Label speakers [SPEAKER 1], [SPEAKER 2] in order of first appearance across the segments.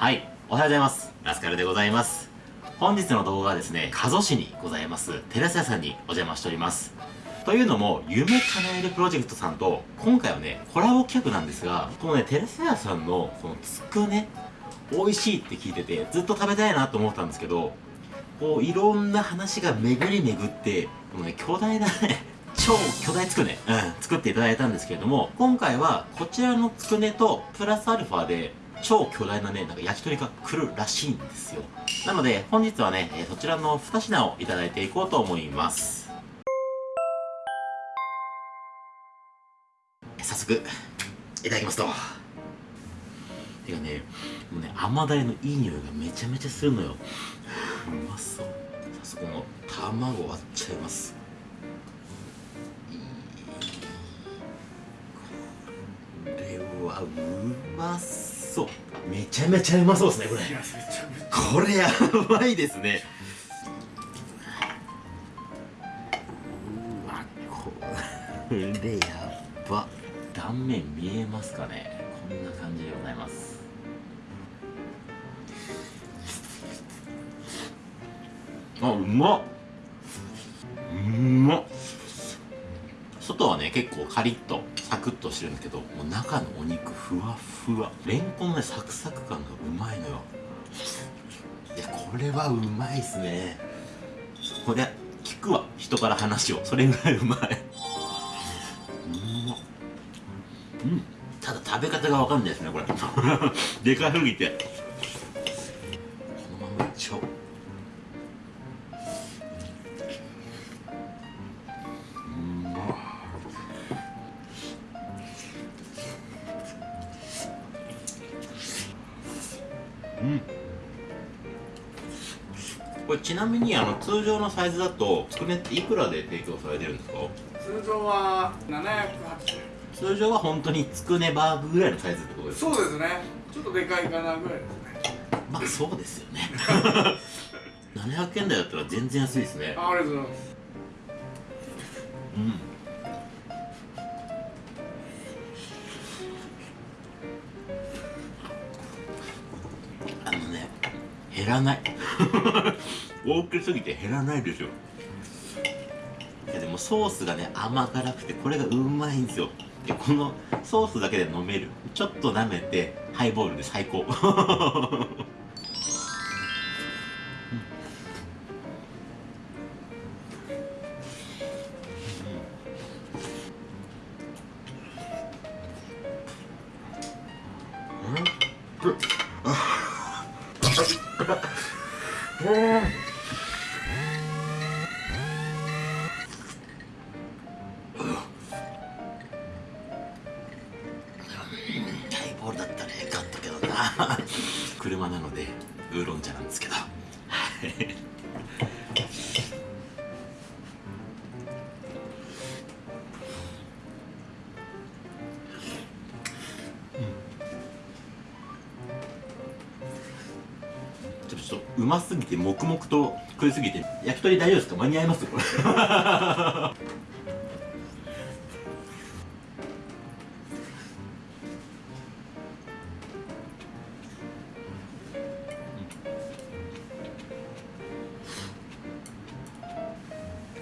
[SPEAKER 1] はい、おはようございます。ラスカルでございます。本日の動画はですね、加須市にございます、テラス屋さんにお邪魔しております。というのも、夢叶えるプロジェクトさんと、今回はね、コラボ企画なんですが、このね、テラス屋さんの、このつくね、美味しいって聞いてて、ずっと食べたいなと思ったんですけど、こう、いろんな話が巡り巡って、このね、巨大なね、超巨大つくね、うん、作っていただいたんですけれども、今回はこちらのつくねと、プラスアルファで、超巨大なね、なんか焼き鳥が来るらしいんですよ。なので、本日はね、えーそちらの2品をいただいていこうと思います。早速、いただきますと。てかね、もうね、甘だれのいい匂いがめちゃめちゃするのよ。うまそう。早速この卵割っちゃいます。これはうまそうめちゃめちゃうまそうですねこれ。これやばいですね。うわこれやば。断面見えますかね。こんな感じでございます。あうまっ。うまっ。外はね結構カリッと。サクッとしてるんですけどもう中のお肉ふわふわ。レンコンのねサクサク感がうまいのよ。いやこれはうまいっすね。これ聞くわ。人から話を。それぐらいうまい。うん。ただ食べ方がわかんないですねこれ。でかすぎて。うん。これちなみにあの通常のサイズだとつくねっていくらで提供されてるんですか？
[SPEAKER 2] 通常は780
[SPEAKER 1] 通常は本当につくねバーグぐらいのサイズってことですか？
[SPEAKER 2] そうですね。ちょっとでかいかなぐらいですね。
[SPEAKER 1] まあそうですよね。700円台だったら全然安いですね。
[SPEAKER 2] あありがとうございます。
[SPEAKER 1] うん減らない。大きすぎて減らないですよ。いやでもソースがね甘辛くてこれがうまいんですよ。でこのソースだけで飲める。ちょっと舐めてハイボールで最高。ハ イボールだったらよかったけどな車なのでウーロン茶なん。ですけどますぎて黙々と食いすぎて焼き鳥大丈夫ですか？間に合います？これ。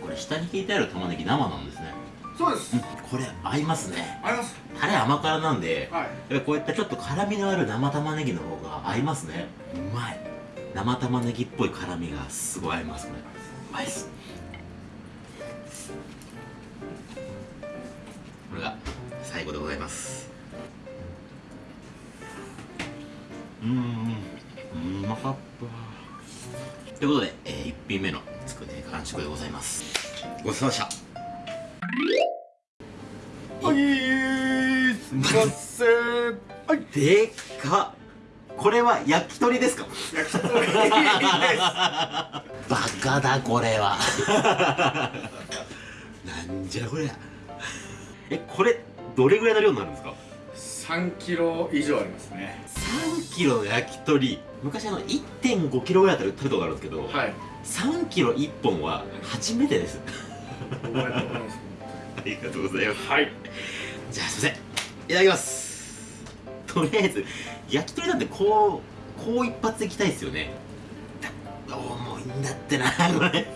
[SPEAKER 1] これ下に引いてある玉ねぎ生なんですね。
[SPEAKER 2] そうです。
[SPEAKER 1] うん。これ合いますね。
[SPEAKER 2] あります。
[SPEAKER 1] タレ甘辛なんで
[SPEAKER 2] はい。
[SPEAKER 1] こういったちょっと辛みのある生玉ねぎの方が合いますね。うまい生玉ねぎっぽい辛みがすごい合いますこれうまい。っすこれが最後でございます。うーんうまかった。ということで、え1品目のつくね完食でございます。ごちそうさまでしたバカだこれは。なんじゃこりゃ。えこれどれぐらいの量になるんですか
[SPEAKER 2] ？3キロ以上ありますね。
[SPEAKER 1] 3キロの焼き鳥。昔あの1.5キロぐらいだったら食べたことあるんですけど、
[SPEAKER 2] はい。
[SPEAKER 1] 3キロ1本は初めてです。
[SPEAKER 2] おめでとうございます。
[SPEAKER 1] ありがとうございます。
[SPEAKER 2] はい。
[SPEAKER 1] じゃあすいません。いただきます。とりあえず焼き鳥なんてこうこう一発いきたいですよね。重いんだってな。これ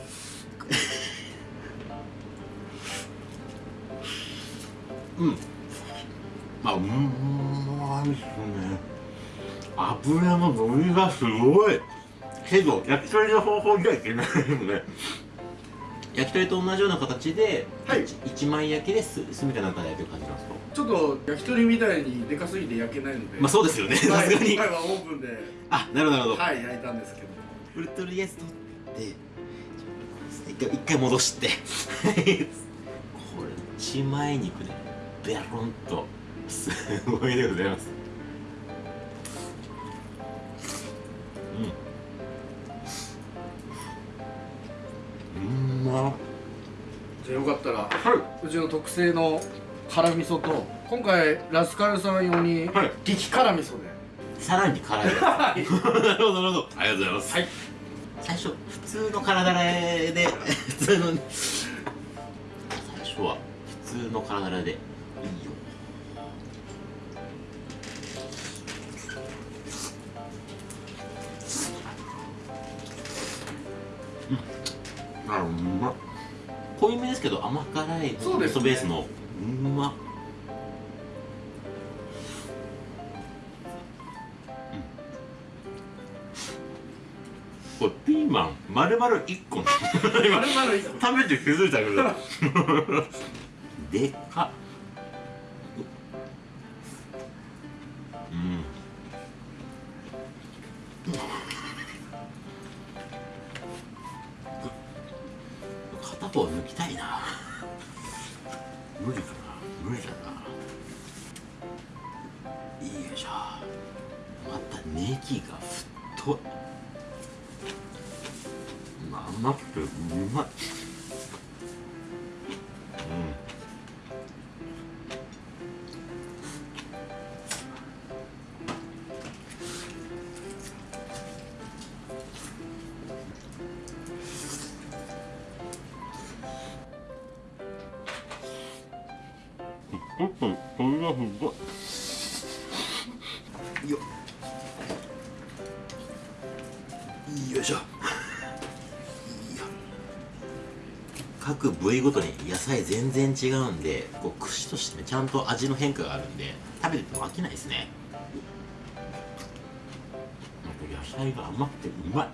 [SPEAKER 1] うん。あうんまいっすね。油の伸びがすごい。けど焼き鳥の方法じゃいけないよね。焼き鳥と同じような形で、
[SPEAKER 2] はい。
[SPEAKER 1] 一一枚焼きですすみたいな中で焼いてる感じなんですか？
[SPEAKER 2] ちょっと焼き鳥みたいにでかすぎて焼けないので。
[SPEAKER 1] まあそうですよね。さ
[SPEAKER 2] はい。
[SPEAKER 1] すがに。
[SPEAKER 2] 今回はオーブンで。
[SPEAKER 1] あなるほどなるほど、
[SPEAKER 2] はい焼いたんですけど。
[SPEAKER 1] ウルトリアス取って一回一回戻して。これ一枚肉でベロンと。すごいでございますうんうんまっ
[SPEAKER 2] じゃあよかったら
[SPEAKER 1] は
[SPEAKER 2] うちの特製の辛味噌と今回ラスカルさん用に
[SPEAKER 1] はい。
[SPEAKER 2] 激辛味噌で。
[SPEAKER 1] いさらに辛い なるほどなるほど。ありがとうございます。
[SPEAKER 2] はい。
[SPEAKER 1] 最初普通の体で普通の最初は普通の体でいいあうまっ。濃いめですけど甘辛い
[SPEAKER 2] そうですね。
[SPEAKER 1] ベースの。うまっ。これピーマン丸々1個
[SPEAKER 2] 丸々いい
[SPEAKER 1] 食べて気づいたけど。でっかっ。うん片方抜きたいな。無理かな。無理だな。いいしょまたネギが太い。まあ甘くてうまい。よ。よいしょ。各部位ごとに野菜全然違うんでこう串としてねちゃんと味の変化があるんで食べてても飽きないですね。野菜が甘くてうまい。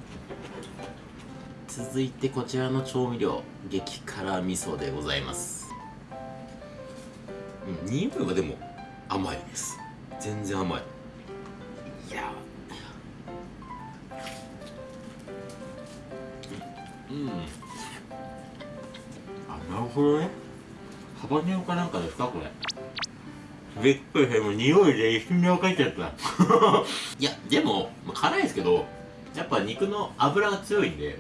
[SPEAKER 1] 続いてこちらの調味料激辛味噌でございます。うん匂いはでも甘いです。全然甘い。いやうん。あなるほどね。ハバネロかなんかですかこれ。びっくりしたもう匂いで一瞬で分かっちゃった。いやでも、まあ、辛いですけどやっぱ肉の脂が強いんで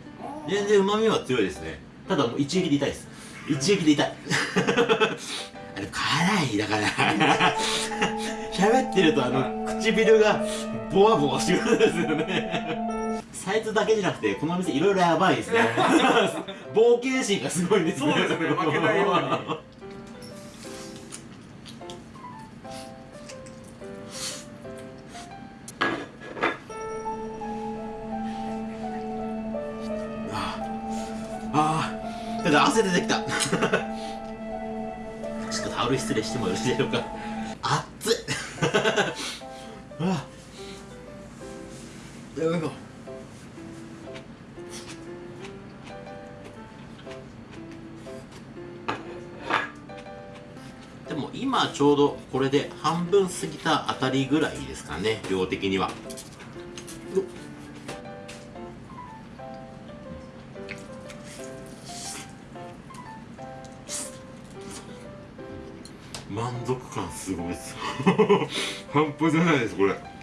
[SPEAKER 1] 全然旨味は強いですね。ただもう一撃で痛いです。一撃で痛い。あれ辛いだから。喋ってるとあの唇がボワボワしてくるんですよね。サイズだけじゃなくてこのお店いろいろやばいですね。冒険心がすごいんですね。
[SPEAKER 2] そうですね負けないように
[SPEAKER 1] ああただ汗出てきた。ちょっとタオル失礼してもよろしいでしょうか今ちょうどこれで半分過ぎたあたりぐらいですかね量的には。満足感すごいです。半端じゃないですこれ。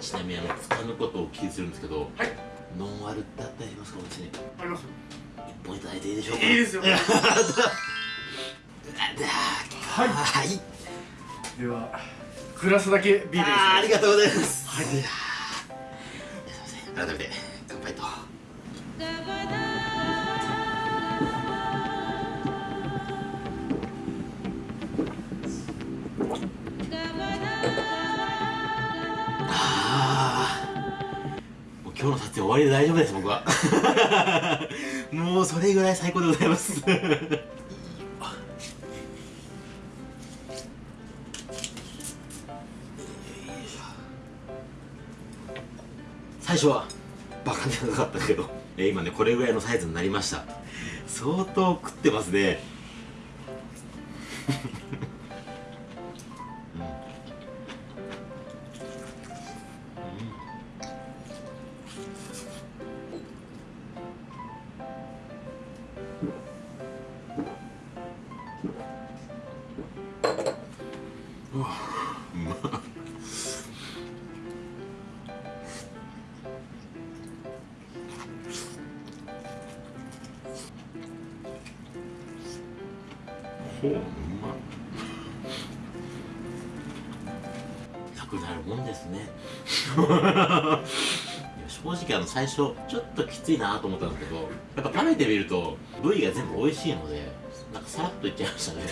[SPEAKER 1] ちなみにあのつかぬことをお聞きするんですけど、
[SPEAKER 2] はい。
[SPEAKER 1] ノンアルってあったりしますかお店に？
[SPEAKER 2] あります
[SPEAKER 1] 一本いただいていいでしょうか？
[SPEAKER 2] いいですよ。
[SPEAKER 1] はい。はい。
[SPEAKER 2] ではグラスだけビールですね。
[SPEAKER 1] ありがとうございます。はいりで大丈夫です僕は。もうそれぐらい最高でございます。最初はバカでなかったけど、今ねこれぐらいのサイズになりました。相当食ってますね。ほううま。なくなるもんですね。正直あの最初ちょっときついなと思ったんですけどやっぱ食べてみると部位が全部美味しいのでなんかさらっといっちゃいましたね。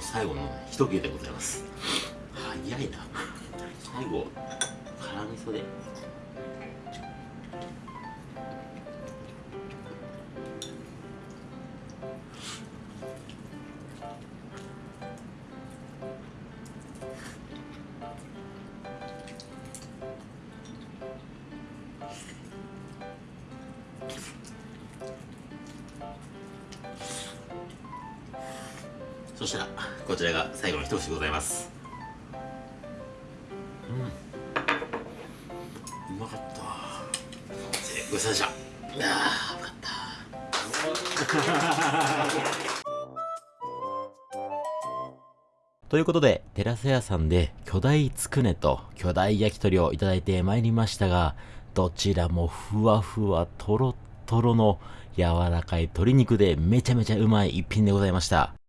[SPEAKER 1] 最後の一切れでございます。早いな。最後辛味噌で。そしたらこちらが最後の一口でございます。うん。うまかった。ごちそうさまでした。あよかった。ということで、テラス屋さんで巨大つくねと巨大焼き鳥をいただいてまいりましたが、どちらもふわふわとろとろの柔らかい鶏肉でめちゃめちゃうまい一品でございました。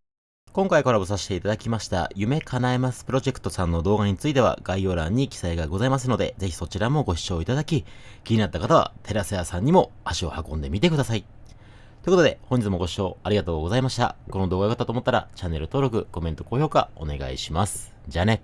[SPEAKER 1] 今回コラボさせていただきました夢叶えますプロジェクトさんの動画については概要欄に記載がございますので、ぜひそちらもご視聴いただき、気になった方はテラセ屋さんにも足を運んでみてください。ということで、本日もご視聴ありがとうございました。この動画が良かったと思ったら、チャンネル登録、コメント、高評価お願いします。じゃあね。